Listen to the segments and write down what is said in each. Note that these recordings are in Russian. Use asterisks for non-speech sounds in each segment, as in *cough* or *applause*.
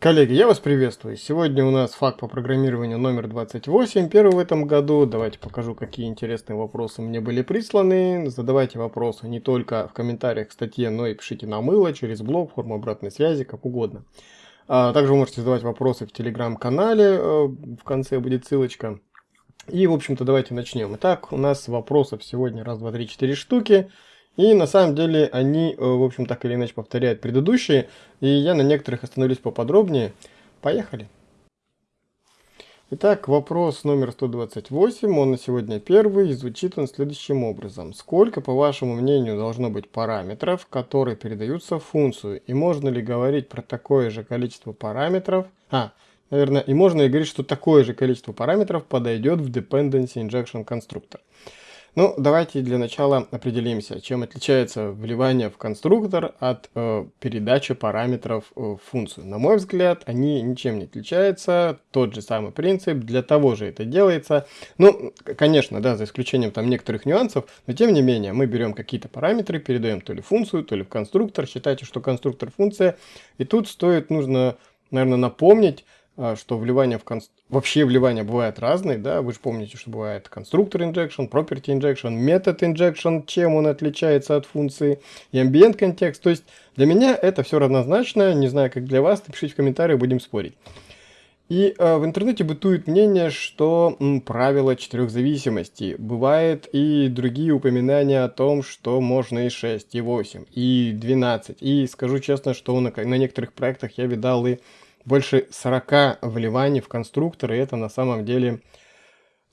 Коллеги, я вас приветствую. Сегодня у нас факт по программированию номер 28, первый в этом году. Давайте покажу, какие интересные вопросы мне были присланы. Задавайте вопросы не только в комментариях к статье, но и пишите на мыло, через блог, форму обратной связи, как угодно. А также вы можете задавать вопросы в телеграм-канале, э, в конце будет ссылочка. И, в общем-то, давайте начнем. Итак, у нас вопросов сегодня раз, два, три, четыре штуки. И на самом деле они, э, в общем, так или иначе повторяют предыдущие, и я на некоторых остановлюсь поподробнее. Поехали! Итак, вопрос номер 128, он на сегодня первый, и звучит он следующим образом. Сколько, по вашему мнению, должно быть параметров, которые передаются в функцию? И можно ли говорить про такое же количество параметров? А, наверное, и можно ли говорить, что такое же количество параметров подойдет в Dependency Injection Constructor? Ну, давайте для начала определимся, чем отличается вливание в конструктор от э, передачи параметров э, в функцию. На мой взгляд, они ничем не отличаются, тот же самый принцип, для того же это делается. Ну, конечно, да, за исключением там некоторых нюансов, но тем не менее, мы берем какие-то параметры, передаем то ли функцию, то ли в конструктор, считайте, что конструктор функция, и тут стоит, нужно, наверное, напомнить, что вливание в конст... вообще вливания бывают разные, да, вы же помните, что бывает конструктор injection, property injection, метод injection, чем он отличается от функции, и ambient контекст, то есть для меня это все равнозначно, не знаю, как для вас, напишите в комментариях, будем спорить. И э, в интернете бытует мнение, что м, правило четырех зависимостей. Бывает и другие упоминания о том, что можно и 6, и 8, и 12. И скажу честно, что на, на некоторых проектах я видал и больше 40 вливаний в конструктор, и это на самом деле,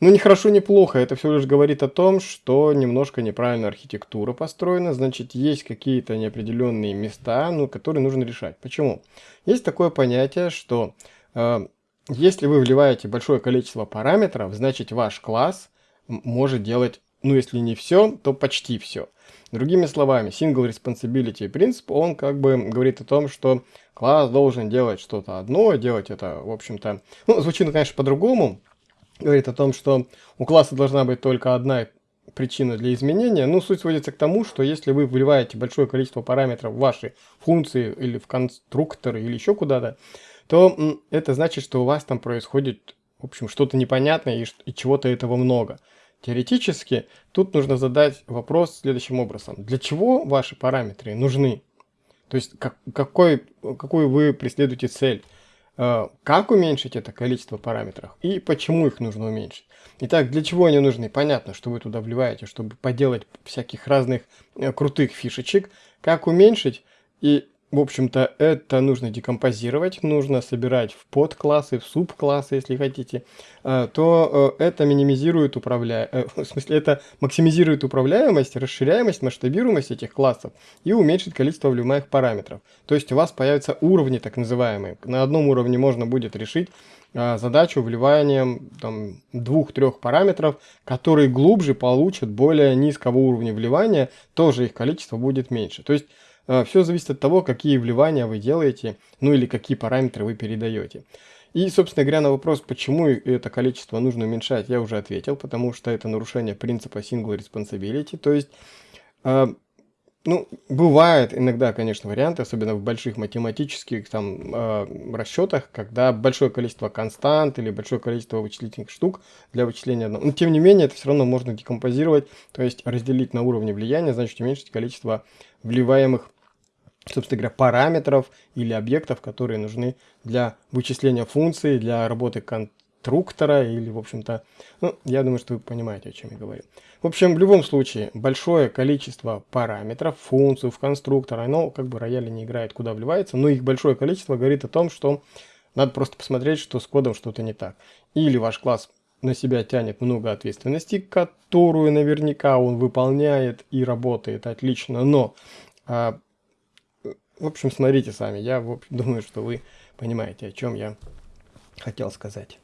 ну, не хорошо, не плохо. Это всего лишь говорит о том, что немножко неправильно архитектура построена, значит, есть какие-то неопределенные места, ну, которые нужно решать. Почему? Есть такое понятие, что э, если вы вливаете большое количество параметров, значит, ваш класс может делать, ну, если не все, то почти все. Другими словами, single responsibility принцип, он как бы говорит о том, что класс должен делать что-то одно, делать это, в общем-то, ну, звучит, конечно, по-другому, говорит о том, что у класса должна быть только одна причина для изменения, ну, суть сводится к тому, что если вы вливаете большое количество параметров в ваши функции или в конструкторы или еще куда-то, то это значит, что у вас там происходит, в общем, что-то непонятное и, и чего-то этого много. Теоретически тут нужно задать вопрос следующим образом. Для чего ваши параметры нужны? То есть как, какой, какую вы преследуете цель? Э, как уменьшить это количество параметров и почему их нужно уменьшить? Итак, для чего они нужны? Понятно, что вы туда вливаете, чтобы поделать всяких разных э, крутых фишечек. Как уменьшить и в общем-то, это нужно декомпозировать, нужно собирать в подклассы, в субклассы, если хотите, э, то э, это минимизирует управля... Э, *laughs* в смысле, это максимизирует управляемость, расширяемость, масштабируемость этих классов и уменьшит количество вливаемых параметров. То есть у вас появятся уровни так называемые. На одном уровне можно будет решить задачу вливанием двух-трех параметров, которые глубже получат более низкого уровня вливания, тоже их количество будет меньше. То есть Все зависит от того, какие вливания вы делаете, ну или какие параметры вы передаете. И, собственно говоря, на вопрос, почему это количество нужно уменьшать, я уже ответил, потому что это нарушение принципа single responsibility, то есть, э, ну, бывает иногда, конечно, варианты, особенно в больших математических там э, расчетах, когда большое количество констант или большое количество вычислительных штук для вычисления одного. Но, тем не менее, это все равно можно декомпозировать, то есть разделить на уровне влияния, значит уменьшить количество вливаемых собственно говоря, параметров или объектов, которые нужны для вычисления функции, для работы конструктора или, в общем-то, ну, я думаю, что вы понимаете, о чем я говорю. В общем, в любом случае, большое количество параметров, функций в конструктор, оно как бы рояли не играет, куда вливается, но их большое количество говорит о том, что надо просто посмотреть, что с кодом что-то не так. Или ваш класс на себя тянет много ответственности, которую наверняка он выполняет и работает отлично, но а, в общем, смотрите сами. Я в общем, *laughs* думаю, что вы понимаете, о чем я хотел сказать.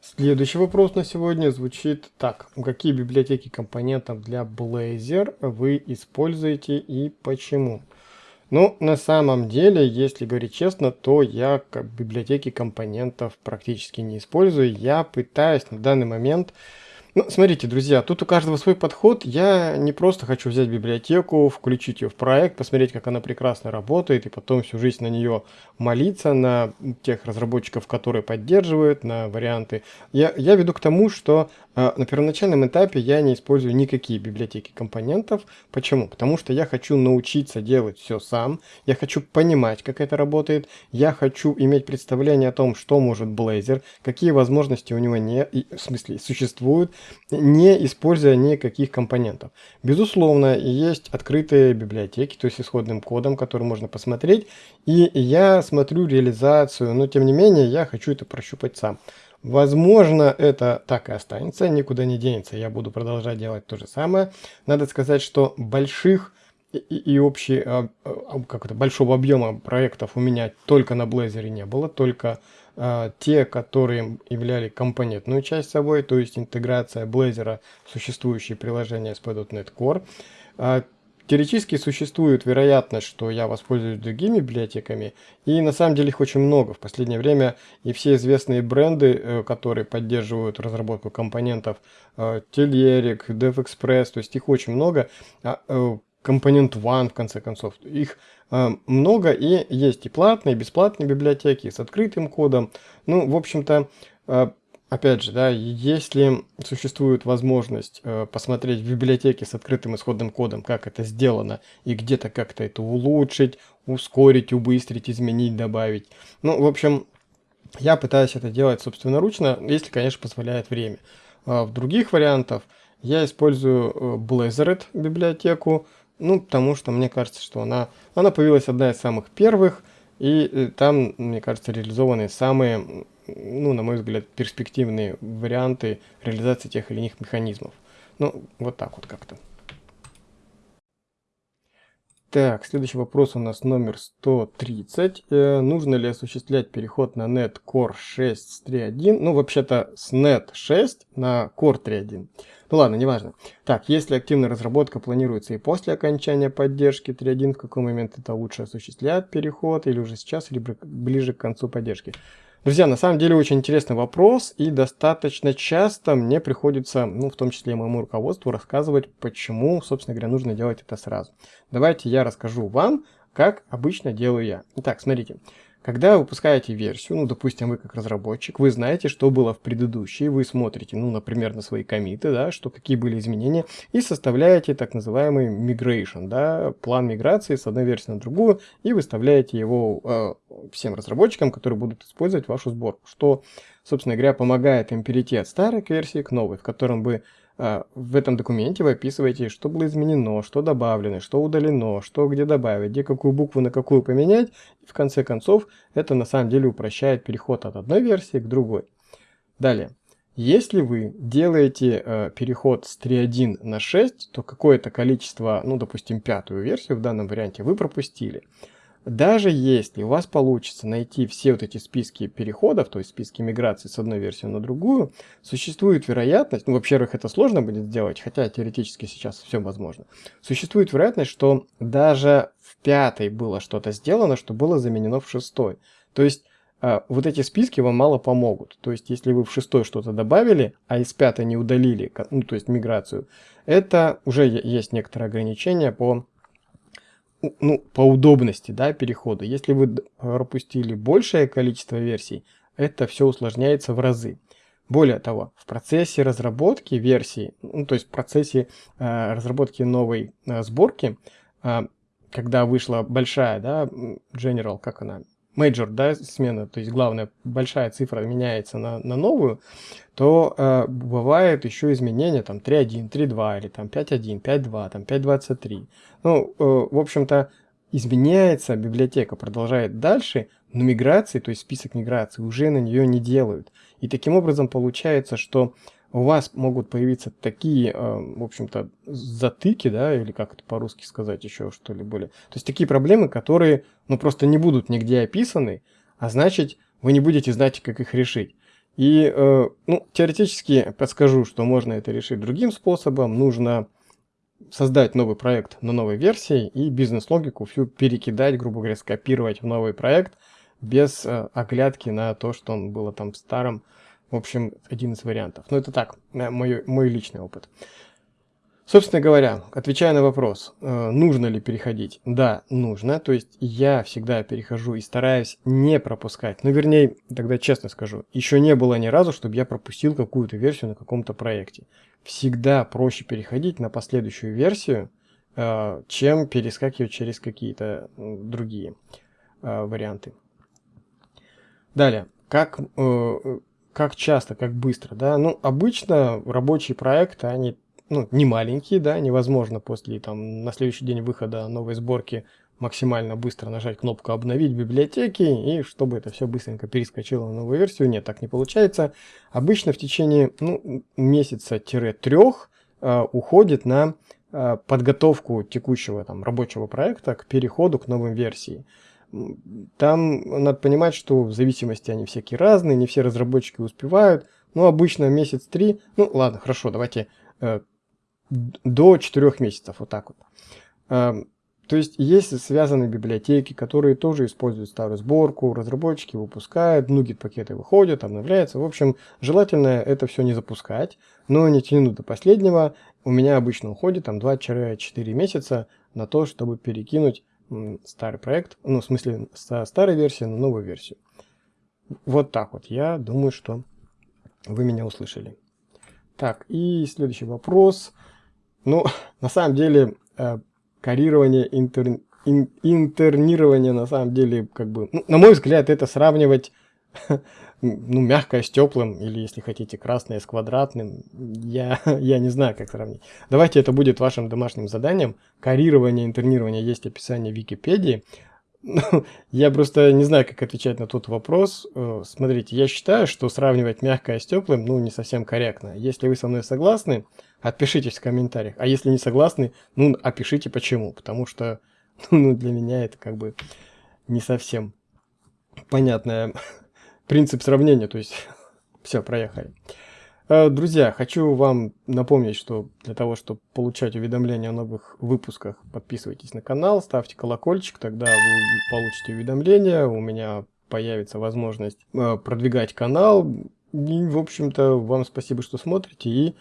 Следующий вопрос на сегодня звучит так. Какие библиотеки компонентов для Blazor вы используете и почему? Ну, на самом деле, если говорить честно, то я библиотеки компонентов практически не использую. Я пытаюсь на данный момент Ну, смотрите, друзья, тут у каждого свой подход. Я не просто хочу взять библиотеку, включить ее в проект, посмотреть, как она прекрасно работает, и потом всю жизнь на нее молиться, на тех разработчиков, которые поддерживают, на варианты. Я, я веду к тому, что на первоначальном этапе я не использую никакие библиотеки компонентов. Почему? Потому что я хочу научиться делать все сам, я хочу понимать, как это работает, я хочу иметь представление о том, что может Blazor, какие возможности у него не, в смысле, существуют, не используя никаких компонентов. Безусловно, есть открытые библиотеки, то есть исходным кодом, который можно посмотреть, и я смотрю реализацию, но тем не менее я хочу это прощупать сам. Возможно, это так и останется, никуда не денется, я буду продолжать делать то же самое. Надо сказать, что больших и, и общий, а, а, как это, большого объема проектов у меня только на Blazor не было, только а, те, которые являли компонентную часть собой, то есть интеграция Blazor существующие приложения с .NET Core. Теоретически существует вероятность, что я воспользуюсь другими библиотеками, и на самом деле их очень много. В последнее время и все известные бренды, э, которые поддерживают разработку компонентов, э, Telerik, DevExpress, то есть их очень много, а, э, компонент One, в конце концов. Их э, много, и есть и платные, и бесплатные библиотеки, с открытым кодом. Ну, в общем-то, э, опять же, да, если существует возможность э, посмотреть в библиотеке с открытым исходным кодом, как это сделано, и где-то как-то это улучшить, ускорить, убыстрить, изменить, добавить. Ну, в общем, я пытаюсь это делать собственноручно, если, конечно, позволяет время. А в других вариантах я использую э, Blazoret библиотеку, ну, потому что мне кажется, что она, она появилась одна из самых первых, и э, там, мне кажется, реализованы самые, ну, на мой взгляд, перспективные варианты реализации тех или иных механизмов. Ну, вот так вот как-то. Так, следующий вопрос у нас номер 130. Э, нужно ли осуществлять переход на Net Core 6 с 3.1? Ну, вообще-то с Net 6 на Core 3.1. Ну ладно, неважно. Так, если активная разработка планируется и после окончания поддержки 3.1, в какой момент это лучше осуществлять переход, или уже сейчас, или ближе к концу поддержки? Друзья, на самом деле очень интересный вопрос, и достаточно часто мне приходится, ну, в том числе и моему руководству, рассказывать, почему, собственно говоря, нужно делать это сразу. Давайте я расскажу вам, как обычно делаю я. Итак, смотрите. Когда вы выпускаете версию, ну, допустим, вы как разработчик, вы знаете, что было в предыдущей, вы смотрите, ну, например, на свои комиты, да, что какие были изменения, и составляете так называемый migration, да, план миграции с одной версии на другую, и выставляете его э, всем разработчикам, которые будут использовать вашу сборку, что, собственно говоря, помогает им перейти от старой версии к новой, в котором а, в этом документе вы описываете, что было изменено, что добавлено, что удалено, что где добавить, где какую букву на какую поменять. В конце концов, это на самом деле упрощает переход от одной версии к другой. Далее. Если вы делаете э, переход с 3.1 на 6, то какое-то количество, ну, допустим, пятую версию в данном варианте вы пропустили. Даже если у вас получится найти все вот эти списки переходов, то есть списки миграции с одной версии на другую, существует вероятность, ну, во-первых, это сложно будет сделать, хотя теоретически сейчас все возможно, существует вероятность, что даже в пятой было что-то сделано, что было заменено в шестой. То есть э, вот эти списки вам мало помогут. То есть если вы в шестой что-то добавили, а из пятой не удалили, ну, то есть миграцию, это уже есть некоторые ограничения по ну, по удобности да, перехода. Если вы пропустили большее количество версий, это все усложняется в разы. Более того, в процессе разработки версии, ну, то есть в процессе э, разработки новой э, сборки, э, когда вышла большая, да, General, как она, Major, да, смена, то есть главная большая цифра меняется на, на новую, то э, бывает еще изменения там 3.1, 3.2 или там 5.1, 5.2, там 5.23. Ну, э, в общем-то, изменяется библиотека, продолжает дальше, но миграции, то есть список миграции, уже на нее не делают. И таким образом получается, что у вас могут появиться такие, э, в общем-то, затыки, да, или как это по-русски сказать еще что ли более. То есть такие проблемы, которые, ну, просто не будут нигде описаны, а значит, вы не будете знать, как их решить. И, э, ну, теоретически подскажу, что можно это решить другим способом. Нужно создать новый проект на новой версии и бизнес-логику всю перекидать, грубо говоря, скопировать в новый проект без э, оглядки на то, что он было там старым В общем, один из вариантов. Но это так, мой, мой личный опыт. Собственно говоря, отвечая на вопрос, э, нужно ли переходить, да, нужно, то есть я всегда перехожу и стараюсь не пропускать, ну вернее, тогда честно скажу, еще не было ни разу, чтобы я пропустил какую-то версию на каком-то проекте. Всегда проще переходить на последующую версию, э, чем перескакивать через какие-то другие э, варианты. Далее, как, как часто, как быстро, да, ну обычно рабочие проекты, они ну, не маленькие, да, невозможно после, там, на следующий день выхода новой сборки максимально быстро нажать кнопку «Обновить библиотеки», и чтобы это все быстренько перескочило на новую версию. Нет, так не получается. Обычно в течение ну, месяца-трех э, уходит на э, подготовку текущего там, рабочего проекта к переходу к новым версии. Там надо понимать, что в зависимости они всякие разные, не все разработчики успевают. Ну, обычно месяц-три, ну ладно, хорошо, давайте э, до 4 месяцев, вот так вот. Эм, то есть есть связанные библиотеки, которые тоже используют старую сборку, разработчики выпускают, нугет пакеты выходят, обновляются. В общем, желательно это все не запускать, но не тянуть до последнего. У меня обычно уходит там 2-4 месяца на то, чтобы перекинуть старый проект, ну в смысле со старой версии на новую версию. Вот так вот, я думаю, что вы меня услышали. Так, и следующий вопрос. Ну, *laughs* на самом деле, э, карирование, интер, ин, интернирование, на самом деле, как бы, ну, на мой взгляд, это сравнивать, *laughs* ну, мягкое с теплым, или, если хотите, красное с квадратным. Я, *laughs* я не знаю, как сравнить. Давайте это будет вашим домашним заданием. Карирование, интернирование есть описание в Википедии. Ну, *laughs* я просто не знаю, как отвечать на тот вопрос. Э, смотрите, я считаю, что сравнивать мягкое с теплым, ну, не совсем корректно. Если вы со мной согласны, отпишитесь в комментариях. А если не согласны, ну, опишите почему. Потому что, ну, для меня это как бы не совсем понятный принцип сравнения. То есть, *laughs* все, проехали. Э, друзья, хочу вам напомнить, что для того, чтобы получать уведомления о новых выпусках, подписывайтесь на канал, ставьте колокольчик, тогда вы получите уведомления, у меня появится возможность э, продвигать канал. И, в общем-то, вам спасибо, что смотрите, и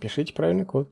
пишите правильный код.